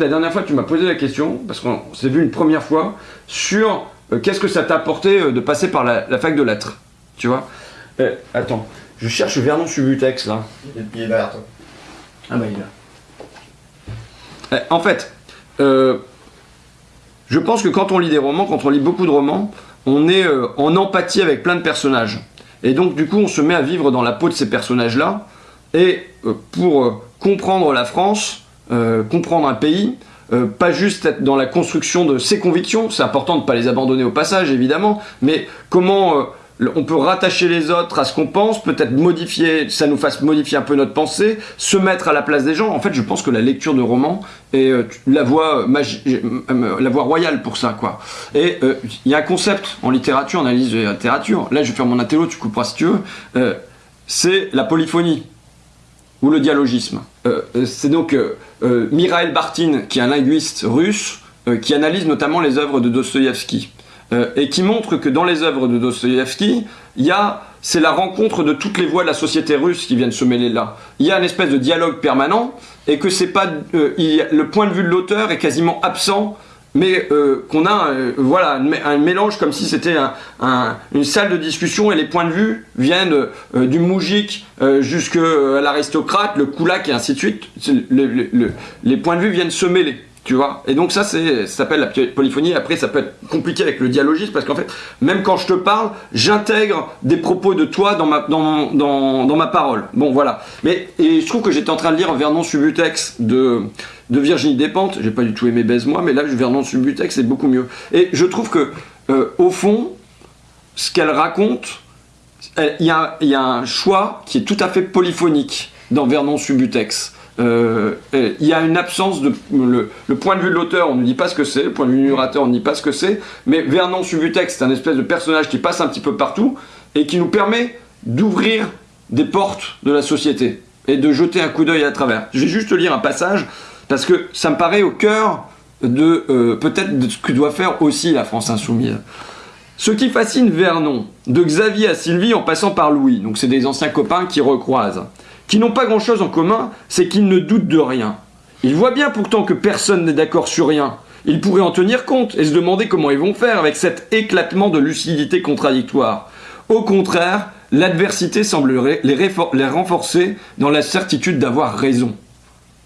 La dernière fois, tu m'as posé la question, parce qu'on s'est vu une première fois, sur euh, qu'est-ce que ça t'a apporté euh, de passer par la, fac de lettres. Tu vois? Eh, Attends, je cherche Vernon Subutex là. Il est derrière toi. Ah bah il est là. En fait, euh, je pense que quand on lit des romans, quand on lit beaucoup de romans, on est en empathie avec plein de personnages. Et donc du coup, on se met à vivre dans la peau de ces personnages-là. Et pour comprendre la France, euh, comprendre un pays, euh, pas juste être dans la construction de ses convictions, c'est important de ne pas les abandonner au passage évidemment, mais comment euh, on peut rattacher les autres à ce qu'on pense, peut-être modifier, ça nous fasse modifier un peu notre pensée, se mettre à la place des gens. En fait, je pense que la lecture de romans est la voie, la voie royale pour ça, quoi. Et il y a un concept en littérature, en analyse de littérature, là je vais faire mon intello, tu couperas si tu veux, c'est la polyphonie ou le dialogisme. Euh, c'est donc euh, euh, Mirael Bartin, qui est un linguiste russe, qui analyse notamment les œuvres de Dostoïevski, et qui montre que dans les œuvres de Dostoïevski, il y a c'est la rencontre de toutes les voix de la société russe qui viennent se mêler là. Il y a une espèce de dialogue permanent, et que c'est pas... le point de vue de l'auteur est quasiment absent mais euh, qu'on a euh, voilà, un mélange comme si c'était une salle de discussion et les points de vue viennent euh, du moujik jusqu'à l'aristocrate, le koulak et ainsi de suite. les points de vue viennent se mêler. Tu vois Et donc ça, ça s'appelle la polyphonie. Après, ça peut être compliqué avec le dialogisme parce qu'en fait, même quand je te parle, j'intègre des propos de toi dans ma, dans, dans, ma parole. Bon, voilà. Mais et je trouve que j'étais en train de lire Vernon Subutex de, de Virginie Despentes. J'ai pas du tout aimé Baise-moi, mais là, Vernon Subutex, c'est beaucoup mieux. Et je trouve que, euh, au fond, ce qu'elle raconte, il y, a, y a un choix qui est tout à fait polyphonique dans Vernon Subutex. Euh, il y a une absence de... Le, point de vue de l'auteur, on ne dit pas ce que c'est, le point de vue du narrateur, on ne dit pas ce que c'est, mais Vernon Subutex, c'est un espèce de personnage qui passe un petit peu partout et qui nous permet d'ouvrir des portes de la société et de jeter un coup d'œil à travers. Je vais juste lire un passage parce que ça me paraît au cœur de euh, peut-être de ce que doit faire aussi la France Insoumise. Ce qui fascine Vernon, de Xavier à Sylvie en passant par Louis, donc c'est des anciens copains qui recroisent qui n'ont pas grand-chose en commun, c'est qu'ils ne doutent de rien. Ils voient bien pourtant que personne n'est d'accord sur rien. Ils pourraient en tenir compte et se demander comment ils vont faire avec cet éclatement de lucidité contradictoire. Au contraire, l'adversité semblerait les, renforcer dans la certitude d'avoir raison.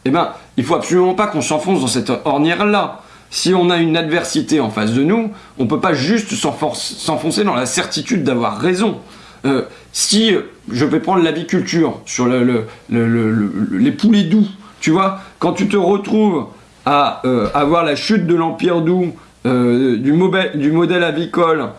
Eh bien, il faut absolument pas qu'on s'enfonce dans cette ornière-là. Si on a une adversité en face de nous, on ne peut pas juste s'enfoncer dans la certitude d'avoir raison. Euh, si je vais prendre l'aviculture sur les poulets doux, tu vois, quand tu te retrouves à euh, avoir la chute de l'Empire doux, euh, du, modèle avicole,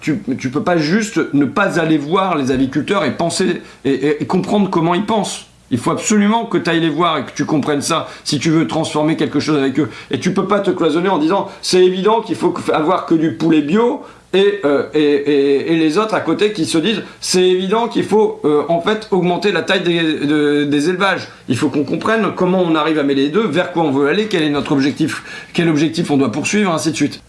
tu, ne peux pas juste ne pas aller voir les aviculteurs et penser et, comprendre comment ils pensent. Il faut absolument que tu ailles les voir et que tu comprennes ça si tu veux transformer quelque chose avec eux. Et tu peux pas te cloisonner en disant c'est évident qu'il faut avoir que du poulet bio euh, et, et, les autres à côté qui se disent c'est évident qu'il faut euh, en fait augmenter la taille des, élevages. Il faut qu'on comprenne comment on arrive à mêler les deux, vers quoi on veut aller, quel est notre objectif, quel objectif on doit poursuivre, ainsi de suite.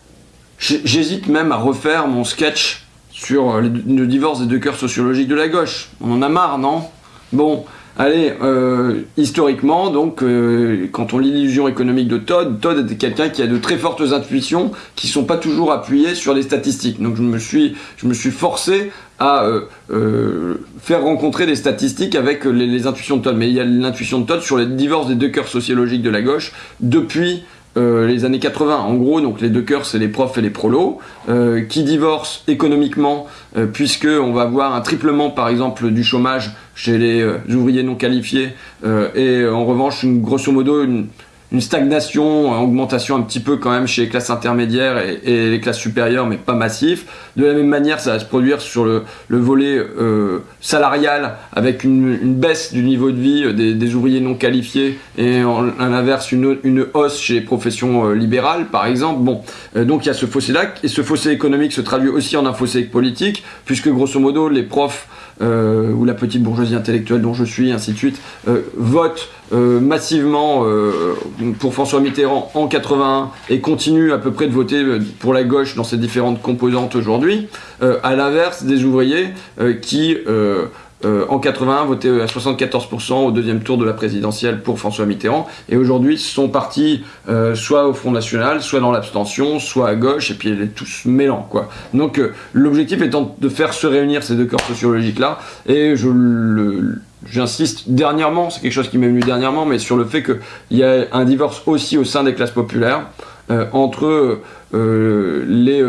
J'hésite même à refaire mon sketch sur euh, le divorce des deux cœurs sociologiques de la gauche. On en a marre, non? Bon, Allez, euh, historiquement, donc, euh, quand on lit l'illusion économique de Todd, Todd était quelqu'un qui a de très fortes intuitions qui ne sont pas toujours appuyées sur les statistiques. Donc je me suis, je me suis forcé à euh, faire rencontrer des statistiques avec les, les, intuitions de Todd. Mais il y a l'intuition de Todd sur les divorces des deux cœurs sociologiques de la gauche depuis euh, les années 80. En gros, donc les deux cœurs, c'est les profs et les prolos, euh, qui divorcent économiquement, euh, puisque on va avoir un triplement, par exemple, du chômage chez les ouvriers non qualifiés, et en revanche, une, grosso modo, une, une stagnation, une augmentation un petit peu quand même chez les classes intermédiaires et, les classes supérieures, mais pas massif. De la même manière, ça va se produire sur le, volet euh, salarial, avec une, baisse du niveau de vie des, ouvriers non qualifiés, et à l'inverse, une, hausse chez les professions euh, libérales, par exemple. Bon, euh, donc il y a ce fossé-là, et ce fossé économique se traduit aussi en un fossé politique, puisque grosso modo, les profs ou la petite bourgeoisie intellectuelle dont je suis, ainsi de suite, euh, vote euh, massivement pour François Mitterrand en 81 et continue à peu près de voter pour la gauche dans ses différentes composantes aujourd'hui, à l'inverse des ouvriers qui en 81 votaient à 74% au deuxième tour de la présidentielle pour François Mitterrand, et aujourd'hui sont partis soit au Front National, soit dans l'abstention, soit à gauche, et puis ils est tous mêlants, quoi. Donc l'objectif étant de faire se réunir ces deux corps sociologiques-là, et je le J'insiste dernièrement, c'est quelque chose qui m'est venu dernièrement, mais sur le fait qu'il y a un divorce aussi au sein des classes populaires entre les,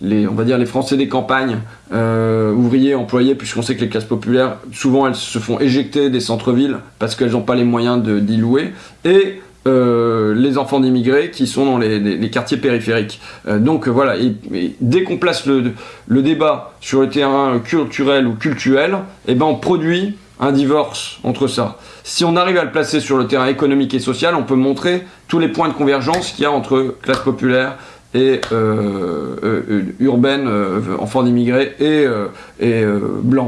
les, on va dire les Français des campagnes, euh, ouvriers, employés, puisqu'on sait que les classes populaires, souvent elles se font éjecter des centres-villes parce qu'elles n'ont pas les moyens d'y louer, et euh, les enfants d'immigrés qui sont dans les, quartiers périphériques. Euh, donc voilà, et, dès qu'on place le, le, débat sur le terrain culturel ou cultuel, eh ben on produit un divorce entre ça. Si on arrive à le placer sur le terrain économique et social, on peut montrer tous les points de convergence qu'il y a entre classe populaire, et euh, euh, urbaine, euh, enfants d'immigrés et, et blancs.